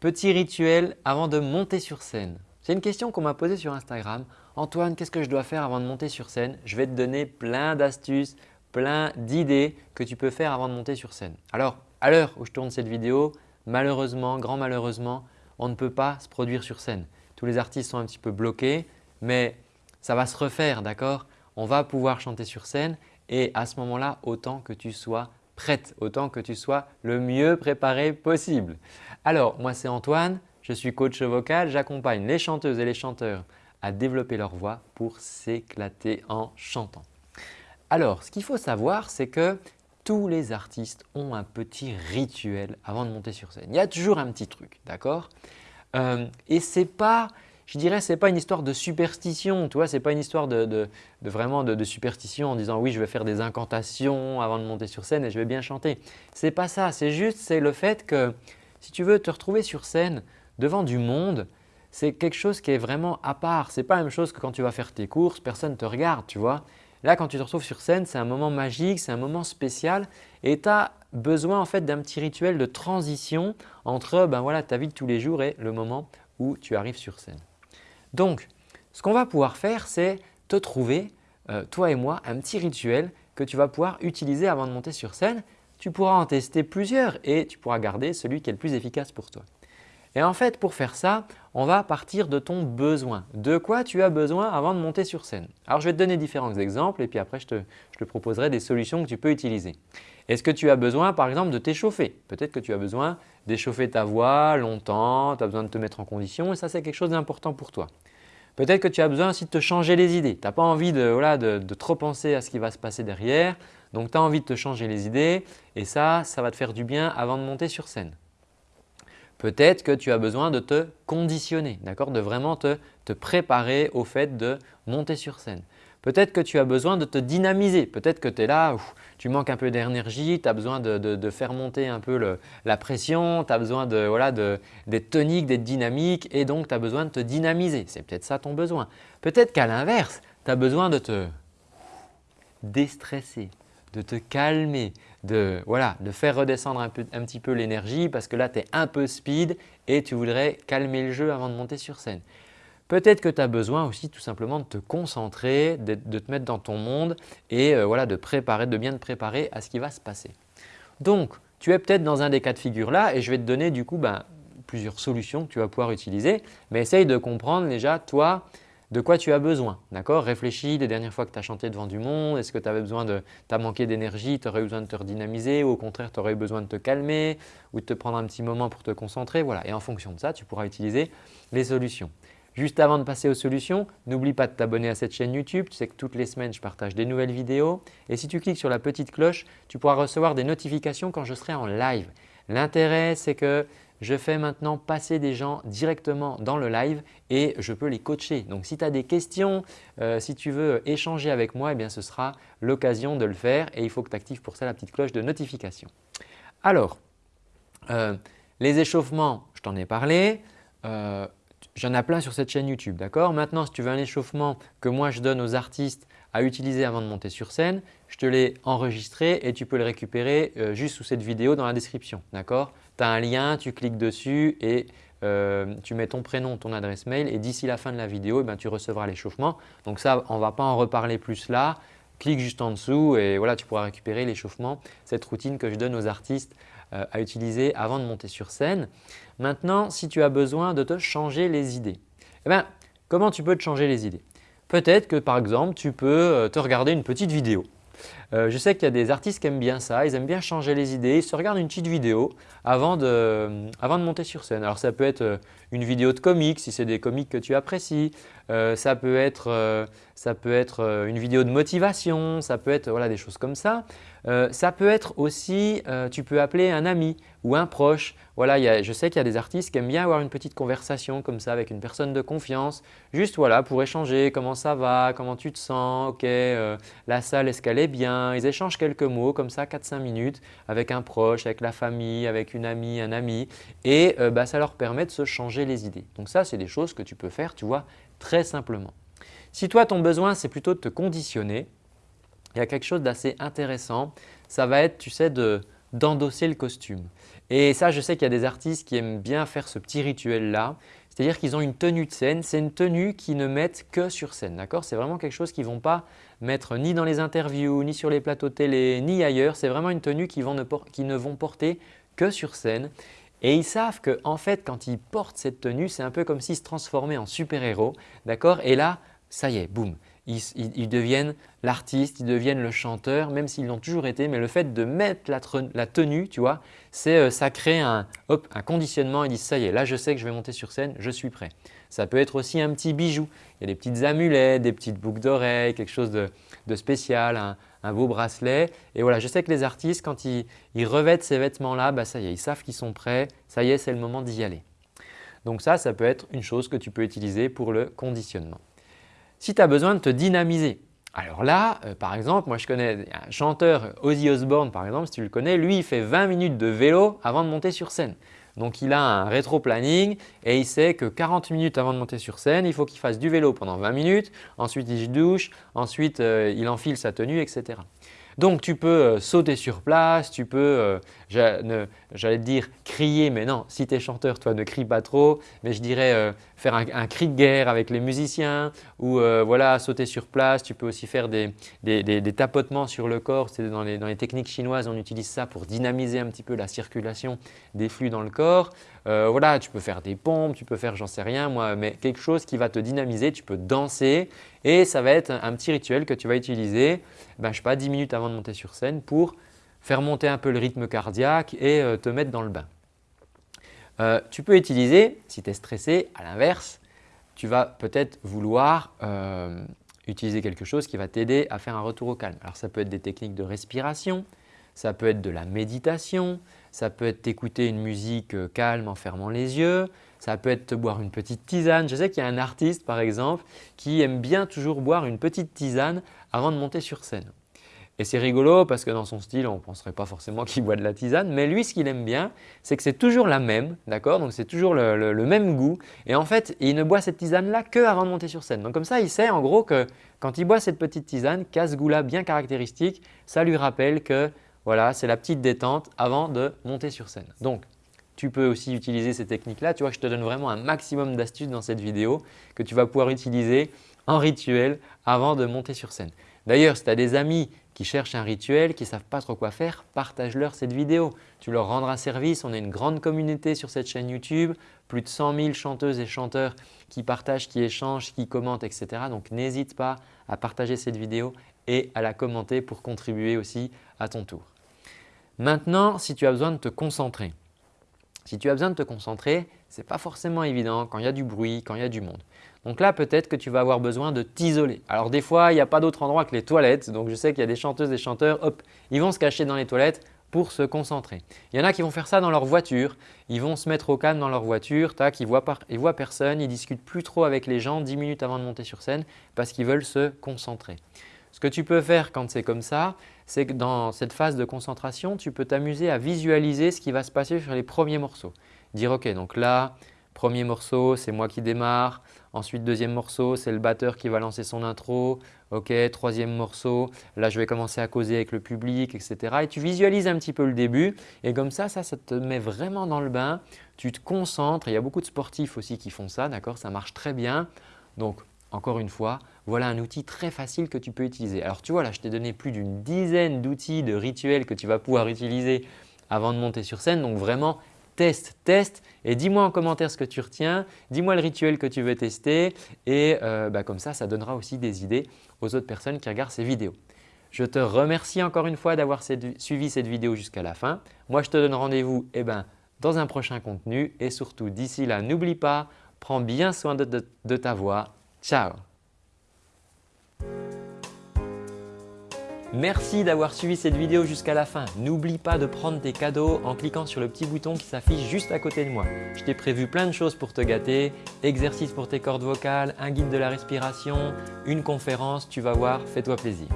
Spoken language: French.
Petit rituel avant de monter sur scène. C'est une question qu'on m'a posée sur Instagram. Antoine, qu'est-ce que je dois faire avant de monter sur scène? Je vais te donner plein d'astuces, plein d'idées que tu peux faire avant de monter sur scène. Alors, à l'heure où je tourne cette vidéo, malheureusement, grand malheureusement, on ne peut pas se produire sur scène. Tous les artistes sont un petit peu bloqués, mais ça va se refaire, d'accord? On va pouvoir chanter sur scène et à ce moment-là, autant que tu sois prête, autant que tu sois le mieux préparé possible. Alors, moi c'est Antoine, je suis coach vocal, j'accompagne les chanteuses et les chanteurs à développer leur voix pour s'éclater en chantant. Alors, ce qu'il faut savoir, c'est que tous les artistes ont un petit rituel avant de monter sur scène. Il y a toujours un petit truc, d'accord? Euh, Et ce n'est pas, je dirais, ce n'est pas une histoire de superstition, tu vois, ce n'est pas une histoire de, vraiment de, superstition en disant oui, je vais faire des incantations avant de monter sur scène et je vais bien chanter. Ce n'est pas ça, c'est juste c'est le fait que si tu veux te retrouver sur scène devant du monde, c'est quelque chose qui est vraiment à part. Ce n'est pas la même chose que quand tu vas faire tes courses, personne ne te regarde, tu vois. Là, quand tu te retrouves sur scène, c'est un moment magique, c'est un moment spécial et tu as besoin en fait d'un petit rituel de transition entre ben voilà, ta vie de tous les jours et le moment où tu arrives sur scène. Donc, ce qu'on va pouvoir faire, c'est te trouver, euh, toi et moi, un petit rituel que tu vas pouvoir utiliser avant de monter sur scène. Tu pourras en tester plusieurs et tu pourras garder celui qui est le plus efficace pour toi. Et en fait, pour faire ça, on va partir de ton besoin. De quoi tu as besoin avant de monter sur scène? Alors, je vais te donner différents exemples et puis après, je te, proposerai des solutions que tu peux utiliser. Est-ce que tu as besoin par exemple de t'échauffer? Peut-être que tu as besoin d'échauffer ta voix longtemps, tu as besoin de te mettre en condition et ça c'est quelque chose d'important pour toi. Peut-être que tu as besoin aussi de te changer les idées. Tu n'as pas envie de, de, trop penser à ce qui va se passer derrière. Donc, tu as envie de te changer les idées et ça, ça va te faire du bien avant de monter sur scène. Peut-être que tu as besoin de te conditionner, de vraiment te, te préparer au fait de monter sur scène. Peut-être que tu as besoin de te dynamiser. Peut-être que tu es là, tu manques un peu d'énergie, tu as besoin de, faire monter un peu la pression, tu as besoin d'être tonique, d'être dynamique et donc tu as besoin de te dynamiser. C'est peut-être ça ton besoin. Peut-être qu'à l'inverse, tu as besoin de te déstresser, de te calmer, de, de faire redescendre un, un petit peu l'énergie parce que là tu es un peu speed et tu voudrais calmer le jeu avant de monter sur scène. Peut-être que tu as besoin aussi tout simplement de te concentrer, de, te mettre dans ton monde et euh, voilà, de, préparer, de bien te préparer à ce qui va se passer. Donc, tu es peut-être dans un des cas de figure là et je vais te donner du coup ben, plusieurs solutions que tu vas pouvoir utiliser. Mais essaye de comprendre déjà toi de quoi tu as besoin. D'accord? Réfléchis les dernières fois que tu as chanté devant du monde. Est-ce que tu avais besoin de, tu manqué d'énergie, tu aurais besoin de te redynamiser ou au contraire tu aurais besoin de te calmer ou de te prendre un petit moment pour te concentrer. Voilà. Et en fonction de ça, tu pourras utiliser les solutions. Juste avant de passer aux solutions, n'oublie pas de t'abonner à cette chaîne YouTube. Tu sais que toutes les semaines, je partage des nouvelles vidéos. Et si tu cliques sur la petite cloche, tu pourras recevoir des notifications quand je serai en live. L'intérêt, c'est que je fais maintenant passer des gens directement dans le live et je peux les coacher. Donc, si tu as des questions, euh, si tu veux échanger avec moi, eh bien, ce sera l'occasion de le faire et il faut que tu actives pour ça la petite cloche de notification. Alors, euh, les échauffements, je t'en ai parlé. Euh, J'en ai plein sur cette chaîne YouTube, d'accord? Maintenant, si tu veux un échauffement que moi je donne aux artistes à utiliser avant de monter sur scène, je te l'ai enregistré et tu peux le récupérer juste sous cette vidéo dans la description, d'accord? Tu as un lien, tu cliques dessus et euh, tu mets ton prénom, ton adresse mail et d'ici la fin de la vidéo, eh ben, tu recevras l'échauffement. Donc ça, on ne va pas en reparler plus là. Clique juste en dessous et voilà, tu pourras récupérer l'échauffement, cette routine que je donne aux artistes euh, à utiliser avant de monter sur scène. Maintenant, si tu as besoin de te changer les idées, eh bien, comment tu peux te changer les idées? Peut-être que par exemple, tu peux euh, te regarder une petite vidéo. Euh, je sais qu'il y a des artistes qui aiment bien ça, ils aiment bien changer les idées, ils se regardent une petite vidéo avant de, de monter sur scène. Alors ça peut être une vidéo de comics si c'est des comics que tu apprécies, ça peut être, ça peut être une vidéo de motivation, ça peut être voilà, des choses comme ça. Euh, ça peut être aussi, euh, tu peux appeler un ami ou un proche. Voilà, je sais qu'il y a des artistes qui aiment bien avoir une petite conversation comme ça avec une personne de confiance, juste voilà, pour échanger comment ça va, comment tu te sens, ok, euh, la salle est-ce qu'elle est bien? Ils échangent quelques mots comme ça 4-5 minutes avec un proche, avec la famille, avec une amie, un ami et bah, ça leur permet de se changer les idées. Donc ça, c'est des choses que tu peux faire, tu vois, très simplement. Si toi, ton besoin, c'est plutôt de te conditionner, il y a quelque chose d'assez intéressant. Ça va être, tu sais, d'endosser le costume. Et ça, je sais qu'il y a des artistes qui aiment bien faire ce petit rituel-là. C'est-à-dire qu'ils ont une tenue de scène. C'est une tenue qu'ils ne mettent que sur scène. C'est vraiment quelque chose qu'ils ne vont pas mettre ni dans les interviews, ni sur les plateaux télé, ni ailleurs. C'est vraiment une tenue qu'ils ne vont porter que sur scène. Et ils savent qu'en en fait, quand ils portent cette tenue, c'est un peu comme s'ils se transformaient en super-héros. Et là, ça y est, boum, ils, deviennent l'artiste, ils deviennent le chanteur, même s'ils l'ont toujours été. Mais le fait de mettre la, tenue, tu vois, euh, ça crée un, conditionnement. Ils disent ça y est, là je sais que je vais monter sur scène, je suis prêt. Ça peut être aussi un petit bijou. Il y a des petites amulettes, des petites boucles d'oreilles, quelque chose de, spécial, un, beau bracelet. Et voilà, je sais que les artistes, quand ils, revêtent ces vêtements-là, bah, ça y est, ils savent qu'ils sont prêts. Ça y est, c'est le moment d'y aller. Donc ça, ça peut être une chose que tu peux utiliser pour le conditionnement. Si tu as besoin de te dynamiser, alors là, euh, par exemple, moi je connais un chanteur, Ozzy Osbourne par exemple, si tu le connais, lui il fait 20 minutes de vélo avant de monter sur scène. Donc il a un rétro-planning et il sait que 40 minutes avant de monter sur scène, il faut qu'il fasse du vélo pendant 20 minutes, ensuite il douche, ensuite euh, il enfile sa tenue, etc. Donc tu peux euh, sauter sur place, tu peux, euh, j'allais te dire crier, mais non, si tu es chanteur, toi ne crie pas trop, mais je dirais euh, faire un, cri de guerre avec les musiciens ou voilà, sauter sur place. Tu peux aussi faire des, tapotements sur le corps, les, dans les techniques chinoises, on utilise ça pour dynamiser un petit peu la circulation des flux dans le corps. voilà, tu peux faire des pompes, tu peux faire j'en sais rien moi, mais quelque chose qui va te dynamiser, tu peux danser et ça va être un petit rituel que tu vas utiliser, ben, je sais pas, 10 minutes avant de monter sur scène pour faire monter un peu le rythme cardiaque et euh, te mettre dans le bain. Euh, tu peux utiliser, si tu es stressé, à l'inverse, tu vas peut-être vouloir euh, utiliser quelque chose qui va t'aider à faire un retour au calme. Alors ça peut être des techniques de respiration, ça peut être de la méditation, ça peut être t'écouter une musique calme en fermant les yeux, ça peut être boire une petite tisane. Je sais qu'il y a un artiste par exemple qui aime bien toujours boire une petite tisane avant de monter sur scène. Et c'est rigolo parce que dans son style, on ne penserait pas forcément qu'il boit de la tisane, mais lui ce qu'il aime bien, c'est que c'est toujours la même, d'accord? Donc c'est toujours le, même goût et en fait, il ne boit cette tisane-là que avant de monter sur scène. Donc comme ça, il sait en gros que quand il boit cette petite tisane, qui a ce goût-là bien caractéristique, ça lui rappelle que voilà, c'est la petite détente avant de monter sur scène. Donc tu peux aussi utiliser ces techniques-là. Tu vois, je te donne vraiment un maximum d'astuces dans cette vidéo que tu vas pouvoir utiliser en rituel avant de monter sur scène. D'ailleurs, si tu as des amis qui cherchent un rituel, qui ne savent pas trop quoi faire, partage-leur cette vidéo. Tu leur rendras service. On est une grande communauté sur cette chaîne YouTube, plus de 100 000 chanteuses et chanteurs qui partagent, qui échangent, qui commentent, etc. Donc n'hésite pas à partager cette vidéo et à la commenter pour contribuer aussi à ton tour. Maintenant, si tu as besoin de te concentrer, si tu as besoin de te concentrer, ce n'est pas forcément évident quand il y a du bruit, quand il y a du monde. Donc là, peut-être que tu vas avoir besoin de t'isoler. Alors des fois, il n'y a pas d'autre endroit que les toilettes. Donc je sais qu'il y a des chanteuses et chanteurs, hop, ils vont se cacher dans les toilettes pour se concentrer. Il y en a qui vont faire ça dans leur voiture. Ils vont se mettre au calme dans leur voiture, tac, ils ne voient, voient personne, ils discutent plus trop avec les gens 10 minutes avant de monter sur scène parce qu'ils veulent se concentrer. Ce que tu peux faire quand c'est comme ça, c'est que dans cette phase de concentration, tu peux t'amuser à visualiser ce qui va se passer sur les premiers morceaux. Dire ok, donc là, premier morceau, c'est moi qui démarre. Ensuite, deuxième morceau, c'est le batteur qui va lancer son intro. Ok, troisième morceau, là je vais commencer à causer avec le public, etc. Et tu visualises un petit peu le début et comme ça, ça, ça te met vraiment dans le bain. Tu te concentres. Il y a beaucoup de sportifs aussi qui font ça, d'accord? Ça marche très bien. Donc, encore une fois, voilà un outil très facile que tu peux utiliser. Alors tu vois là, je t'ai donné plus d'une dizaine d'outils, de rituels que tu vas pouvoir utiliser avant de monter sur scène. Donc vraiment, teste, teste et dis-moi en commentaire ce que tu retiens, dis-moi le rituel que tu veux tester et euh, bah, comme ça, ça donnera aussi des idées aux autres personnes qui regardent ces vidéos. Je te remercie encore une fois d'avoir suivi cette vidéo jusqu'à la fin. Moi, je te donne rendez-vous eh ben, dans un prochain contenu et surtout d'ici là, n'oublie pas, prends bien soin de ta voix Ciao Merci d'avoir suivi cette vidéo jusqu'à la fin. N'oublie pas de prendre tes cadeaux en cliquant sur le petit bouton qui s'affiche juste à côté de moi. Je t'ai prévu plein de choses pour te gâter, exercices pour tes cordes vocales, un guide de la respiration, une conférence, tu vas voir, fais-toi plaisir.